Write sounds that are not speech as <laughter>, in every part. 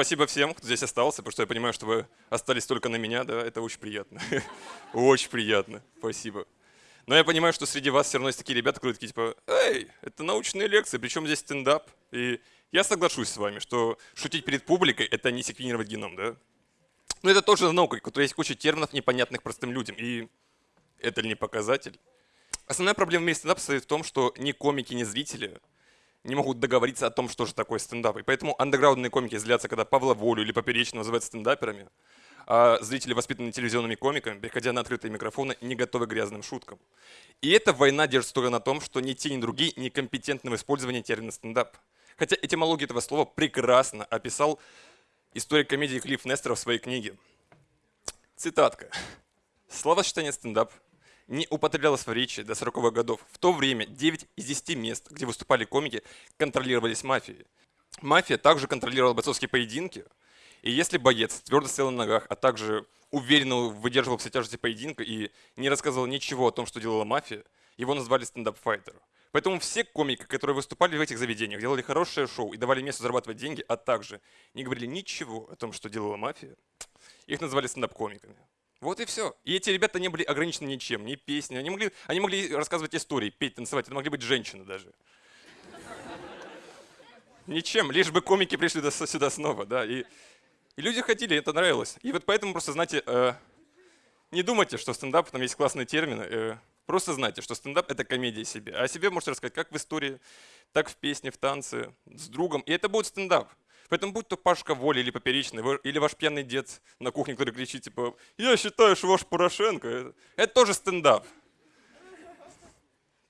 спасибо всем, кто здесь остался, потому что я понимаю, что вы остались только на меня, да, это очень приятно. <laughs> Очень приятно, спасибо. Но я понимаю, что среди вас все равно есть такие ребята, которые такие типа, эй, это научные лекции, причем здесь стендап. И я соглашусь с вами, что шутить перед публикой – это не секвенировать геном, да? Но это тоже наука, у которой есть куча терминов, непонятных простым людям. И это ли не показатель? Основная проблема в мире стендапа состоит в том, что ни комики, ни зрители не могут договориться о том, что же такое стендап. И поэтому андеграундные комики злятся, когда Павла Волю или Поперечного называют стендаперами, а зрители, воспитанные телевизионными комиками, приходя на открытые микрофоны, не готовы к грязным шуткам. И эта война держится только на том, что ни те, ни другие некомпетентны в использовании термина стендап. Хотя этимологию этого слова прекрасно описал историк комедии Клифф Нестер в своей книге. Цитатка. Словосочетание стендап не употреблялось в речи до 40-х годов. В то время 9 из 10 мест, где выступали комики, контролировались мафией. Мафия также контролировала бойцовские поединки, и если боец твердо стоял на ногах, а также уверенно выдерживал все тяжести поединка и не рассказывал ничего о том, что делала мафия, его назвали стендап-файтер. Поэтому все комики, которые выступали в этих заведениях, делали хорошее шоу и давали месту зарабатывать деньги, а также не говорили ничего о том, что делала мафия, их назвали стендап-комиками. Вот и все. И эти ребята не были ограничены ничем, ни песней. Они могли, они могли рассказывать истории, петь, танцевать. Это могли быть женщины даже. Ничем, лишь бы комики пришли сюда снова. Да? И, и люди хотели, это нравилось. И вот поэтому просто, знаете, э, не думайте, что стендап, там есть классные термины. Э, просто знайте, что стендап — это комедия себе. А о себе можете рассказать как в истории, так в песне, в танце, с другом. И это будет стендап. Поэтому будь то Пашка Воля или Поперечный, или ваш пьяный дед на кухне, который кричит, типа, я считаю, что ваш Порошенко, это тоже стендап.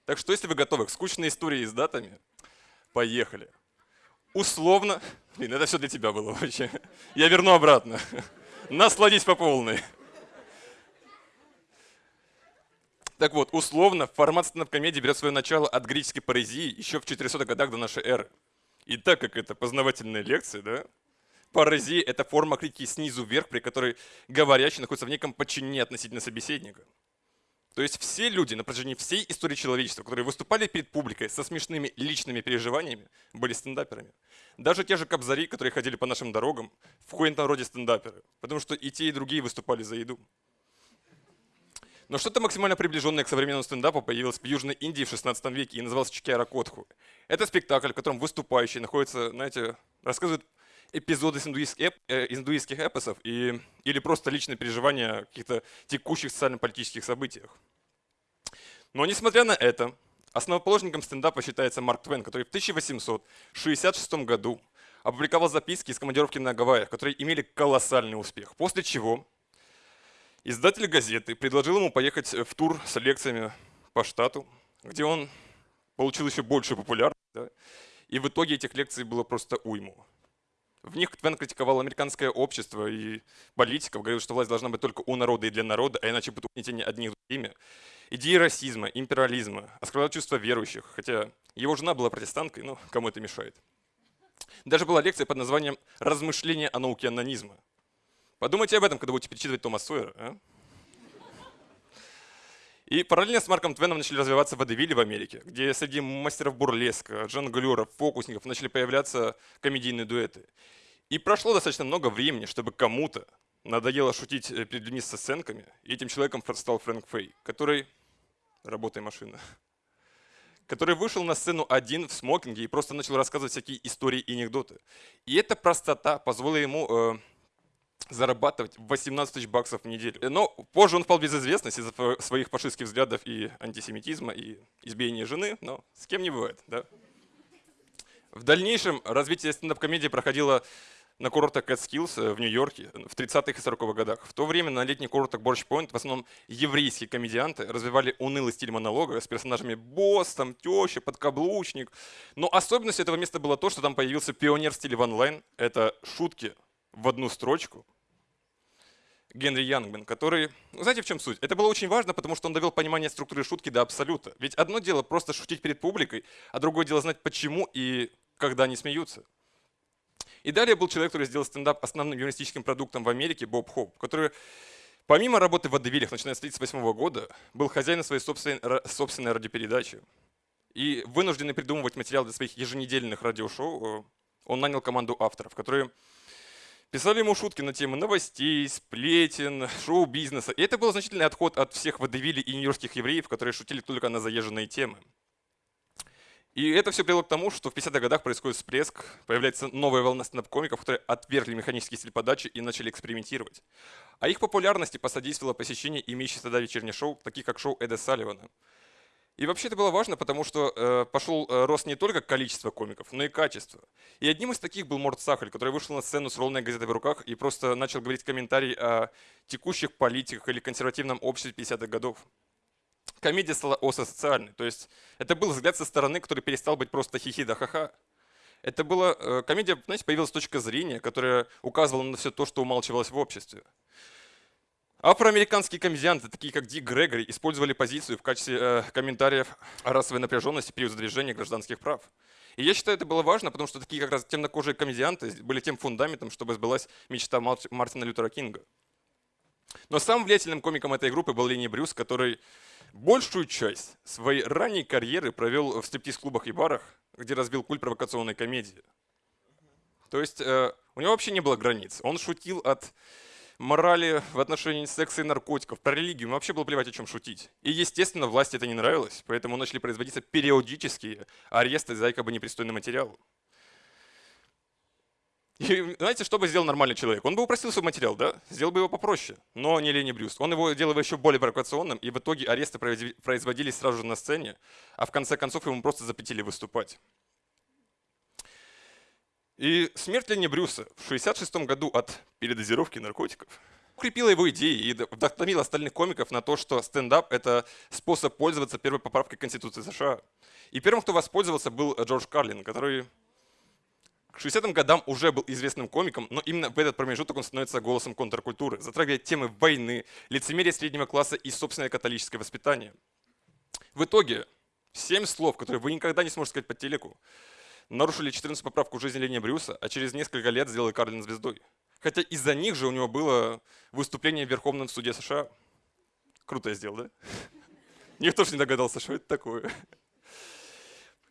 Так что, если вы готовы к скучной истории с датами, поехали. Условно, блин, это все для тебя было вообще. Я верну обратно. Насладись по полной. Так вот, условно, формат стендап-комедии берет свое начало от греческой парезии еще в 400-х годах до нашей эры. И так как это познавательная лекция, да, паразия – это форма критики снизу вверх, при которой говорящий находится в неком подчинении относительно собеседника. То есть все люди на протяжении всей истории человечества, которые выступали перед публикой со смешными личными переживаниями, были стендаперами. Даже те же кобзари, которые ходили по нашим дорогам, в коем-то роде стендаперы, потому что и те, и другие выступали за еду. Но что-то максимально приближенное к современному стендапу появилось в Южной Индии в 16 веке и называлось Чикяра Котху. Это спектакль, в котором выступающие находятся, знаете, рассказывают эпизоды из индуистских, эп, э, индуистских эпосов и, или просто личные переживания каких-то текущих социально-политических событиях. Но несмотря на это, основоположником стендапа считается Марк Твен, который в 1866 году опубликовал записки из командировки на Гавайях, которые имели колоссальный успех. После чего Издатель газеты предложил ему поехать в тур с лекциями по штату, где он получил еще большую популярность. Да? И в итоге этих лекций было просто уйму. В них Твен критиковал американское общество и политиков, говорил, что власть должна быть только у народа и для народа, а иначе будет угнетение одних другими. Идеи расизма, империализма, оскорблял чувства верующих, хотя его жена была протестанткой, но кому это мешает. Даже была лекция под названием «Размышления о науке анонизма», Подумайте об этом, когда будете перечитывать Тома Сойера. А? И параллельно с Марком Твеном начали развиваться водевили в Америке, где среди мастеров бурлеска, жонглеров, фокусников начали появляться комедийные дуэты. И прошло достаточно много времени, чтобы кому-то надоело шутить э, перед людьми со сценками, и этим человеком стал Фрэнк Фей, который... Работай, машина. <laughs> Который вышел на сцену один в смокинге и просто начал рассказывать всякие истории и анекдоты. И эта простота позволила ему э, зарабатывать 18 тысяч баксов в неделю. Но позже он впал в безызвестность из-за своих фашистских взглядов и антисемитизма, и избиения жены, но с кем не бывает. Да? В дальнейшем развитие стендап-комедии проходило на курортах Catskills э, в Нью-Йорке в 30-х и 40-х годах. В то время на летних курортах Борщ Пойнт в основном еврейские комедианты развивали унылый стиль монолога с персонажами босс, там, теща, подкаблучник. Но особенностью этого места было то, что там появился пионер в ванлайн. Это шутки в одну строчку, Генри Янгмен, который... Ну, знаете, в чем суть? Это было очень важно, потому что он довел понимание структуры шутки до абсолюта. Ведь одно дело просто шутить перед публикой, а другое дело знать, почему и когда они смеются. И далее был человек, который сделал стендап основным юмористическим продуктом в Америке, Боб Хоуп, который помимо работы в водевилях, начиная с 1938 года, был хозяином своей собственной, собственной радиопередачи. И вынужденный придумывать материал для своих еженедельных радиошоу, он нанял команду авторов, которые Писали ему шутки на темы новостей, сплетен, шоу-бизнеса. И это был значительный отход от всех водевилей и нью-йоркских евреев, которые шутили только на заезженные темы. И это все привело к тому, что в 50-х годах происходит всплеск, появляется новая волна стендап-комиков, которые отвергли механический стиль подачи и начали экспериментировать. А их популярности посодействовало посещение имеющих тогда вечерних шоу, таких как шоу Эда Салливана. И вообще это было важно, потому что э, пошел э, рост не только количества комиков, но и качества. И одним из таких был Морд Сахаль, который вышел на сцену с ровной газетой в руках и просто начал говорить комментарий о текущих политиках или консервативном обществе 50-х годов комедия стала осоциальной. То есть это был взгляд со стороны, который перестал быть просто хихи да ха-ха. Это была э, комедия, знаете, появилась точка зрения, которая указывала на все то, что умалчивалось в обществе. Афроамериканские комедианты, такие как Дик Грегори, использовали позицию в качестве э, комментариев о расовой напряженности период задвижения гражданских прав. И я считаю, это было важно, потому что такие как раз темнокожие комедианты были тем фундаментом, чтобы сбылась мечта Мартина Лютера Кинга. Но самым влиятельным комиком этой группы был Ленни Брюс, который большую часть своей ранней карьеры провел в стриптиз-клубах и барах, где разбил культ провокационной комедии. То есть э, у него вообще не было границ. Он шутил от морали в отношении секса и наркотиков, про религию. Ему вообще было плевать, о чем шутить. И, естественно, власти это не нравилось, поэтому начали производиться периодические аресты за якобы непристойный материал. И знаете, что бы сделал нормальный человек? Он бы упростил свой материал, да? Сделал бы его попроще, но не Лени Брюс. Он его делал еще более провокационным, и в итоге аресты производились сразу же на сцене, а в конце концов ему просто запретили выступать. И смерть Лени Брюса в 1966 году от передозировки наркотиков укрепила его идеи и вдохновила остальных комиков на то, что стендап — это способ пользоваться первой поправкой Конституции США. И первым, кто воспользовался, был Джордж Карлин, который к 60-м годам уже был известным комиком, но именно в этот промежуток он становится голосом контркультуры, затрагивая темы войны, лицемерия среднего класса и собственное католическое воспитание. В итоге, семь слов, которые вы никогда не сможете сказать по телеку, нарушили 14 поправку в жизни Лени Брюса, а через несколько лет сделали Карлин звездой. Хотя из-за них же у него было выступление в Верховном суде США. Круто я сделал, да? <laughs> Никто же не догадался, что это такое.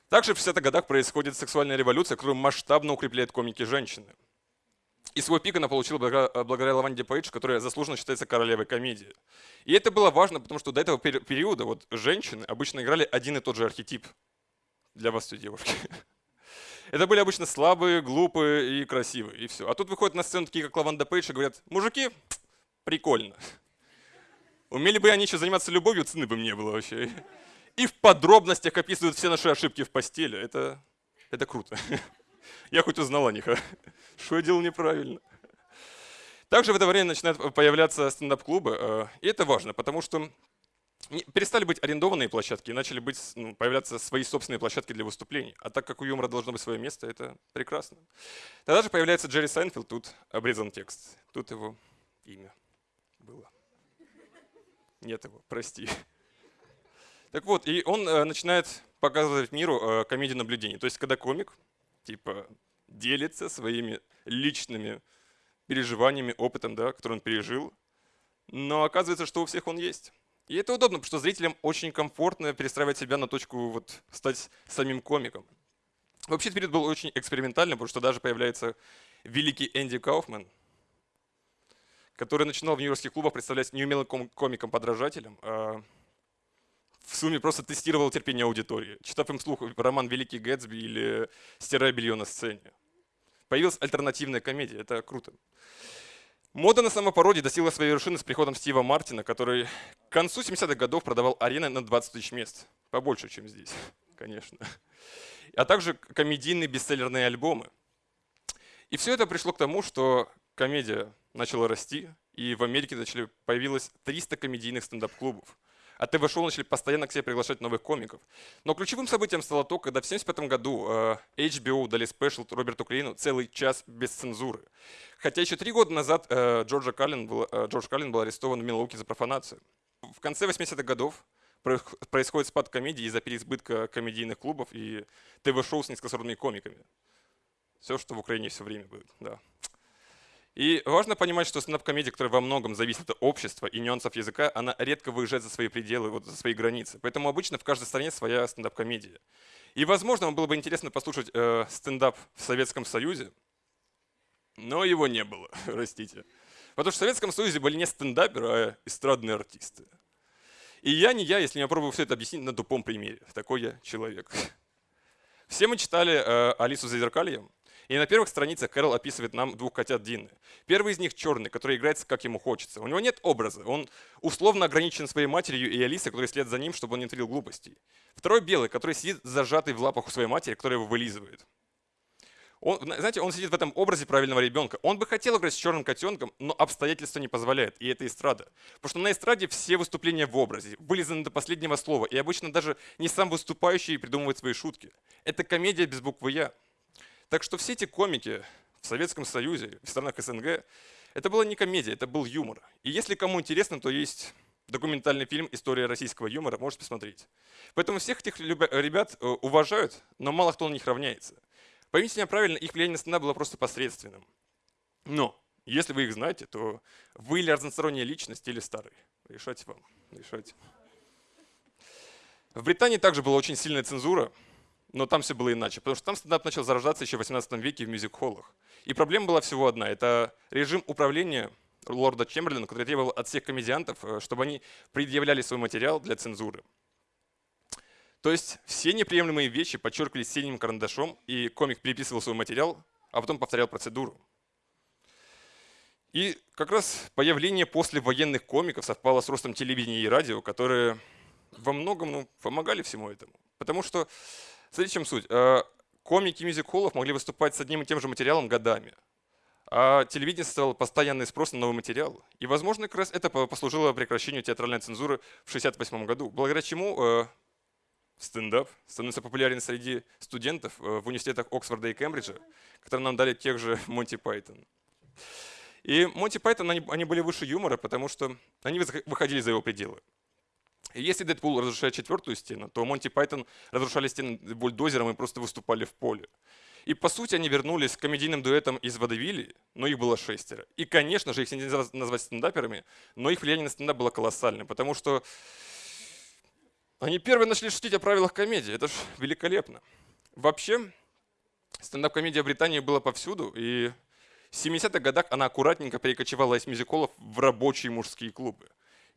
Также в 60-х годах происходит сексуальная революция, которая масштабно укрепляет комики женщины. И свой пик она получила благодаря Лаванде Пейдж, которая заслуженно считается королевой комедии. И это было важно, потому что до этого периода вот женщины обычно играли один и тот же архетип. Для вас все девушки. <laughs> Это были обычно слабые, глупые и красивые, и все. А тут выходят на сцену такие, как Лаванда Пейдж, и говорят, мужики, прикольно. Умели бы они еще заниматься любовью, цены бы мне было вообще и в подробностях описывают все наши ошибки в постели. Это, это круто. <laughs> Я хоть узнал о них, а <laughs> что я делал неправильно. Также в это время начинают появляться стендап-клубы, э, и это важно, потому что перестали быть арендованные площадки и начали быть, ну, появляться свои собственные площадки для выступлений. А так как у юмора должно быть свое место, это прекрасно. Тогда же появляется Джерри Сайнфилд, тут обрезан текст, тут его имя было. Нет его, прости. Так вот, и он э, начинает показывать миру э, комедию наблюдений. То есть, когда комик типа делится своими личными переживаниями, опытом, да, который он пережил, но оказывается, что у всех он есть. И это удобно, потому что зрителям очень комфортно перестраивать себя на точку вот, стать самим комиком. Вообще, период был очень экспериментальный, потому что даже появляется великий Энди Кауфман, который начинал в нью-йоркских клубах представлять неумелым комиком-подражателем, а в сумме просто тестировал терпение аудитории, читав им слух роман «Великий Гэтсби» или «Стирая белье на сцене». Появилась альтернативная комедия, это круто. Мода на самопародии достигла своей вершины с приходом Стива Мартина, который к концу 70-х годов продавал арены на 20 тысяч мест. Побольше, чем здесь, <laughs> конечно. А также комедийные бестселлерные альбомы. И все это пришло к тому, что комедия начала расти, и в Америке начали, появилось 300 комедийных стендап-клубов а ТВ-шоу начали постоянно к себе приглашать новых комиков. Но ключевым событием стало то, когда в 1975 году э, HBO дали special Роберту Клейну целый час без цензуры. Хотя еще три года назад э, Джорджа Карлин был, э, Джордж Карлин был арестован в Милуоки за профанацию. В конце 80-х годов происходит спад комедии из-за переизбытка комедийных клубов и ТВ-шоу с низкосортными комиками. Все, что в Украине все время будет. Да. И важно понимать, что стендап-комедия, которая во многом зависит от общества и нюансов языка, она редко выезжает за свои пределы, вот за свои границы. Поэтому обычно в каждой стране своя стендап-комедия. И, возможно, вам было бы интересно послушать э, стендап в Советском Союзе, Но его не было, <laughs> простите. Потому что в Советском Союзе были не стендаперы, а эстрадные артисты. И я не я, если я пробую все это объяснить на тупом примере. Такой я человек. Все мы читали э, «Алису за зеркальем», и на первых страницах Кэрол описывает нам двух котят Дины. Первый из них черный, который играется как ему хочется. У него нет образа, он условно ограничен своей матерью и Алисой, которая следит за ним, чтобы он не творил глупостей. Второй белый, который сидит зажатый в лапах у своей матери, которая его вылизывает. Он, знаете, он сидит в этом образе правильного ребенка. Он бы хотел играть с черным котенком, но обстоятельства не позволяют, и это эстрада. Потому что на эстраде все выступления в образе, вылизаны до последнего слова, и обычно даже не сам выступающий придумывает свои шутки. Это комедия без буквы «Я». Так что все эти комики в Советском Союзе, в странах СНГ, это была не комедия, это был юмор. И если кому интересно, то есть документальный фильм «История российского юмора», можете посмотреть. Поэтому всех этих ребят э, уважают, но мало кто на них равняется. Поймите меня правильно, их влияние на стендап было просто посредственным. Но, если вы их знаете, то вы или разносторонняя личность, или старый. Решайте вам, решайте. В Британии также была очень сильная цензура, но там все было иначе, потому что там стендап начал зарождаться еще в 18 веке в мюзик-холлах. И проблема была всего одна – это режим управления лорда Чемберлина, который требовал от всех комедиантов, э, чтобы они предъявляли свой материал для цензуры. То есть все неприемлемые вещи подчеркивались синим карандашом, и комик переписывал свой материал, а потом повторял процедуру. И как раз появление послевоенных комиков совпало с ростом телевидения и радио, которые во многом ну, помогали всему этому. Потому что, смотрите, в чем суть. Э, комики мюзик-холлов могли выступать с одним и тем же материалом годами. А телевидение создавало постоянный спрос на новый материал. И, возможно, как раз это послужило прекращению театральной цензуры в 1968 году, благодаря чему э, стендап становится популярен среди студентов э, в университетах Оксфорда и Кембриджа, которые нам дали тех же <laughs> Монти Пайтон. И Монти Пайтон, они были выше юмора, потому что они выходили за его пределы. Если Дэдпул разрушает четвертую стену, то Монти Пайтон разрушали стены бульдозером и просто выступали в поле. И по сути они вернулись к комедийным дуэтам из Водевили, но их было шестеро. И конечно же их нельзя назвать стендаперами, но их влияние на стендап было колоссальным, потому что они первые начали шутить о правилах комедии. Это ж великолепно. Вообще, стендап-комедия в Британии была повсюду, и в 70-х годах она аккуратненько перекочевала из мюзиколов в рабочие мужские клубы.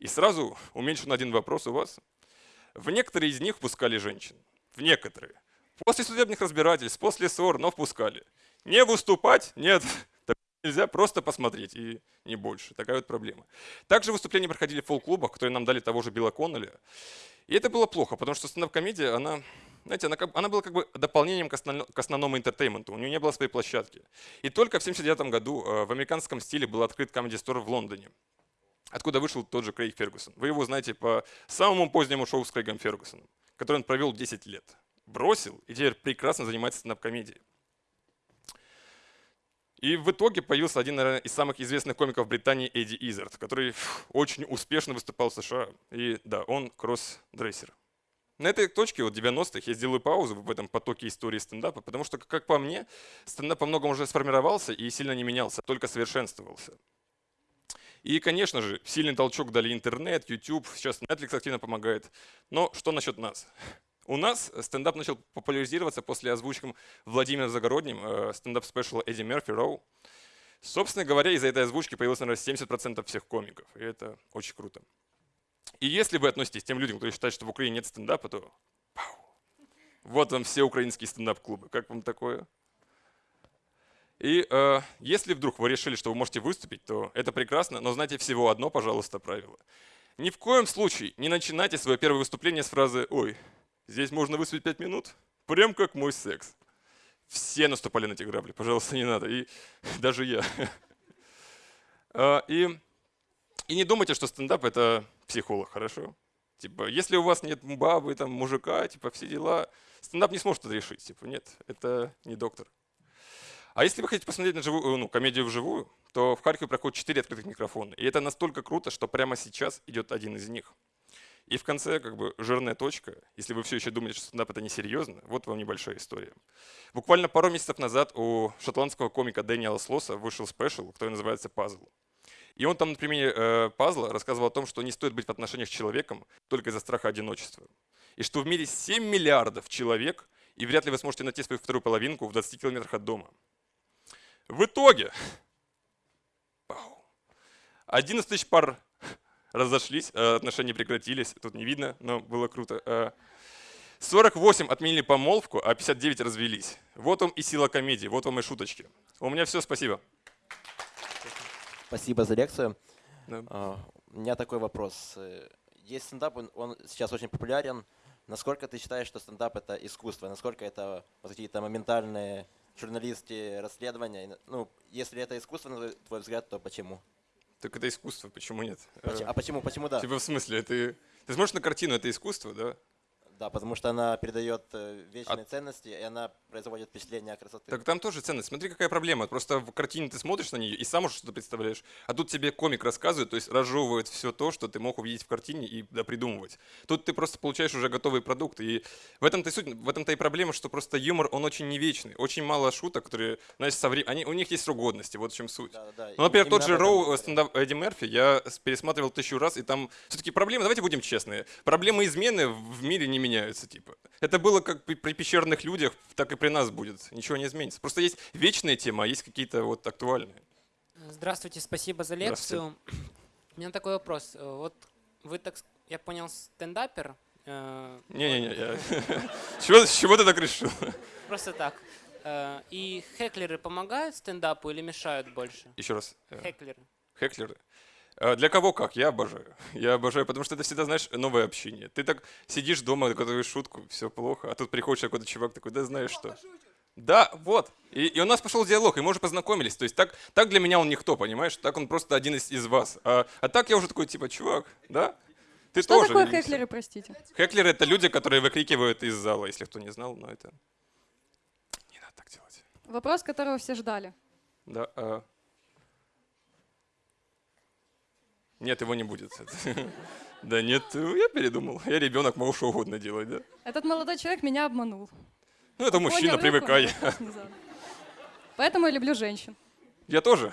И сразу уменьшен один вопрос у вас. В некоторые из них впускали женщин. В некоторые. После судебных разбирательств, после ссор, но впускали. Не выступать? Нет. <laughs> Нельзя просто посмотреть, и не больше. Такая вот проблема. Также выступления проходили в фолк-клубах, которые нам дали того же Билла Коннелли. И это было плохо, потому что стендап-комедия, она, знаете, она, она была как бы дополнением к, основно, к основному интертейменту. У нее не было своей площадки. И только в 1979 году э, в американском стиле был открыт Comedy Store в Лондоне, откуда вышел тот же Крейг Фергюсон. Вы его знаете по самому позднему шоу с Крейгом Фергюсоном, который он провел 10 лет. Бросил и теперь прекрасно занимается стендап-комедией. И в итоге появился один наверное, из самых известных комиков Британии Эдди Изард, который очень успешно выступал в США. И да, он кросс-дрессер. На этой точке, вот 90-х, я сделаю паузу в этом потоке истории стендапа, потому что, как по мне, стендап по многому уже сформировался и сильно не менялся, только совершенствовался. И, конечно же, сильный толчок дали интернет, YouTube, сейчас Netflix активно помогает. Но что насчет нас? У нас стендап начал популяризироваться после озвучки Владимира Загородним э, стендап-спешала Эдди Мерфи Роу. Собственно говоря, из-за этой озвучки появилось, наверное, 70% всех комиков. И это очень круто. И если вы относитесь к тем людям, которые считают, что в Украине нет стендапа, то пау, вот вам все украинские стендап-клубы. Как вам такое? И э, если вдруг вы решили, что вы можете выступить, то это прекрасно, но знайте всего одно, пожалуйста, правило. Ни в коем случае не начинайте свое первое выступление с фразы «Ой, Здесь можно выступить 5 минут, прям как мой секс. Все наступали на эти грабли, пожалуйста, не надо. И <laughs> даже я. <laughs> А, и, и не думайте, что стендап это психолог, хорошо? Типа, если у вас нет бабы, там, мужика, типа, все дела, стендап не сможет это решить. Типа, нет, это не доктор. А если вы хотите посмотреть на живую, ну, комедию вживую, то в Харькове проходит 4 открытых микрофона. И это настолько круто, что прямо сейчас идет один из них. И в конце как бы жирная точка. Если вы все еще думаете, что стендап это несерьезно, вот вам небольшая история. Буквально пару месяцев назад у шотландского комика Дэниела Слоса вышел спешл, который называется «Пазл». И он там на примере э, пазла рассказывал о том, что не стоит быть в отношениях с человеком только из-за страха одиночества. И что в мире 7 миллиардов человек, и вряд ли вы сможете найти свою вторую половинку в 20 километрах от дома. В итоге 11 тысяч пар разошлись, э, отношения прекратились, тут не видно, но было круто. 48 э, отменили помолвку, а 59 развелись. Вот вам и сила комедии, вот вам и шуточки. У меня все, спасибо. Спасибо за лекцию. Да. А, у меня такой вопрос. Есть стендап, он сейчас очень популярен. Насколько ты считаешь, что стендап это искусство? Насколько это вот какие-то моментальные журналистские расследования? Ну, если это искусство, на твой взгляд, то почему? Так это искусство, почему нет? А почему, почему да? Типа в смысле, ты, ты смотришь на картину, это искусство, да? Да, потому что она передает э, вечные а... ценности, и она производит впечатление красоты. Так там тоже ценность. Смотри, какая проблема. Просто в картине ты смотришь на нее и сам уже что-то представляешь. А тут тебе комик рассказывает, то есть разжевывает все то, что ты мог увидеть в картине и да, придумывать. Тут ты просто получаешь уже готовый продукт. И в этом-то и суть, в этом-то и проблема, что просто юмор, он очень не вечный. Очень мало шуток, которые, знаешь, со временем, они, у них есть срок годности, вот в чем суть. Да, да, ну, например, тот же Роу, стендап Эдди Мерфи, я пересматривал тысячу раз, и там все-таки проблемы, давайте будем честны, проблемы измены в мире не меняются, типа. Это было как при пещерных людях, так и при нас будет. Ничего не изменится. Просто есть вечные темы, а есть какие-то вот актуальные. Здравствуйте, спасибо за лекцию. У меня такой вопрос. Вот вы, так, я понял, стендапер. Э, Не-не-не, я... <laughs> с чего ты так решил? Просто так. Э, и хеклеры помогают стендапу или мешают больше? Еще раз. Э, хеклеры. Хеклеры. А, для кого как? Я обожаю. <laughs> Я обожаю, потому что это всегда, знаешь, новое общение. Ты так сидишь дома, готовишь шутку, все плохо, а тут приходит какой-то чувак такой, да знаешь что. Да, вот. И, и у нас пошел диалог, и мы уже познакомились. То есть так, так для меня он никто, понимаешь? Так он просто один из, из вас. А, а так я уже такой, типа, чувак, да? Ты что тоже такое хеклеры, простите? Хеклеры — это люди, которые выкрикивают из зала, если кто не знал, но это... Не надо так делать. Вопрос, которого все ждали. Да, а... Нет, его не будет. <laughs> Да нет, я передумал. Я ребенок, могу что угодно делать, да. Этот молодой человек меня обманул. Ну, это мужчина, привыкай. Поэтому я люблю женщин. Я тоже.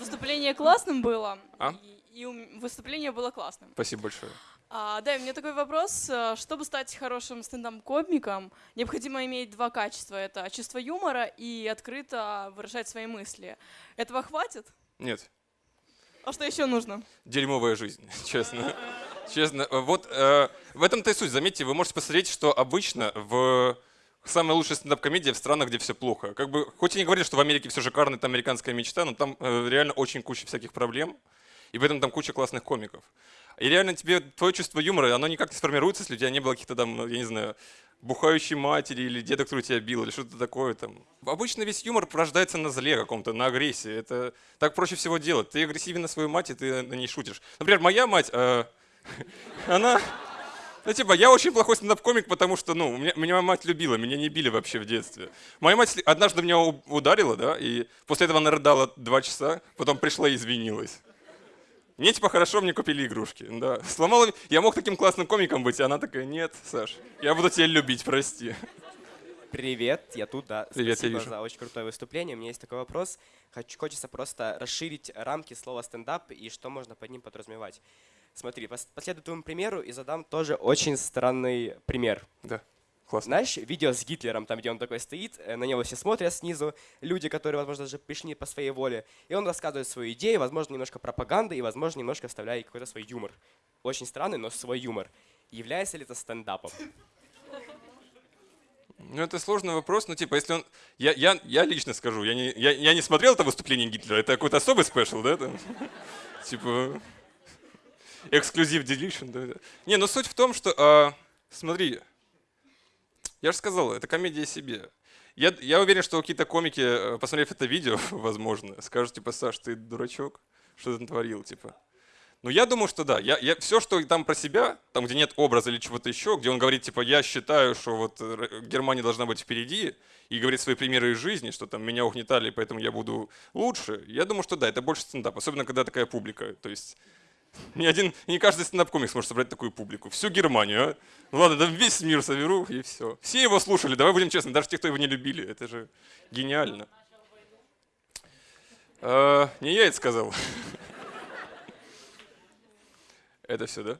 Выступление классным было. А? И выступление было классным. Спасибо большое. А, да, у меня такой вопрос. Э, чтобы стать хорошим стендап-комиком, необходимо иметь два качества. Это чувство юмора и открыто выражать свои мысли. Этого хватит? Нет. А что еще нужно? Дерьмовая жизнь, <laughs> честно. Честно. Вот э, в этом-то и суть. Заметьте, вы можете посмотреть, что обычно в самая лучшая стендап-комедия в странах, где все плохо. Как бы, хоть и не говорят, что в Америке все шикарно, это американская мечта, но там э, реально очень куча всяких проблем. И в этом там куча классных комиков. И реально тебе твое чувство юмора, оно никак не сформируется, если у тебя не было каких-то там, я не знаю, бухающей матери или деда, который тебя бил, или что-то такое там. Обычно весь юмор порождается на зле каком-то, на агрессии. Это так проще всего делать. Ты агрессивен на свою мать, и ты на ней шутишь. Например, моя мать, э, <laughs> она... Ну, типа, я очень плохой стендап-комик, потому что, ну, меня, меня мать любила, меня не били вообще в детстве. Моя мать однажды меня ударила, да, и после этого она рыдала два часа, потом пришла и извинилась. Мне типа хорошо, мне купили игрушки. Да. Сломала... Я мог таким классным комиком быть, а она такая, нет, Саш, я буду тебя любить, прости. Привет, я тут, да. Привет, Спасибо я вижу. за очень крутое выступление. У меня есть такой вопрос. Хочу, хочется просто расширить рамки слова стендап и что можно под ним подразумевать. Смотри, последую твоему примеру и задам тоже очень странный пример. Да. Классно. Знаешь, видео с Гитлером, там, где он такой стоит, э, на него все смотрят снизу, люди, которые, возможно, даже пришли по своей воле, и он рассказывает свою идею, возможно, немножко пропаганды, и, возможно, немножко вставляет какой-то свой юмор. Очень странный, но свой юмор. Является ли это стендапом? Ну, это сложный вопрос, но типа, если он... Я, я, я лично скажу, я не, я, я не смотрел это выступление Гитлера, это какой-то особый спешл, да? Там? <laughs> Типа, эксклюзив делишн, да? Не, но суть в том, что, а, смотри, я же сказал, это комедия себе. Я, я уверен, что какие-то комики, э, посмотрев это видео, <laughs> возможно, скажут, типа, Саш, ты дурачок, что ты натворил, типа. Но я думаю, что да. Я, я, все, что там про себя, там, где нет образа или чего-то еще, где он говорит, типа, я считаю, что вот э, Германия должна быть впереди, и говорит свои примеры из жизни, что там меня угнетали, поэтому я буду лучше, я думаю, что да, это больше стендап, особенно когда такая публика. То есть ни один, не каждый стендап-комик сможет собрать такую публику. Всю Германию, а? Ну ладно, да весь мир соберу, и все. Все его слушали, давай будем честны, даже те, кто его не любили. Это же гениально. А, не я это сказал. <laughs> Это все, да?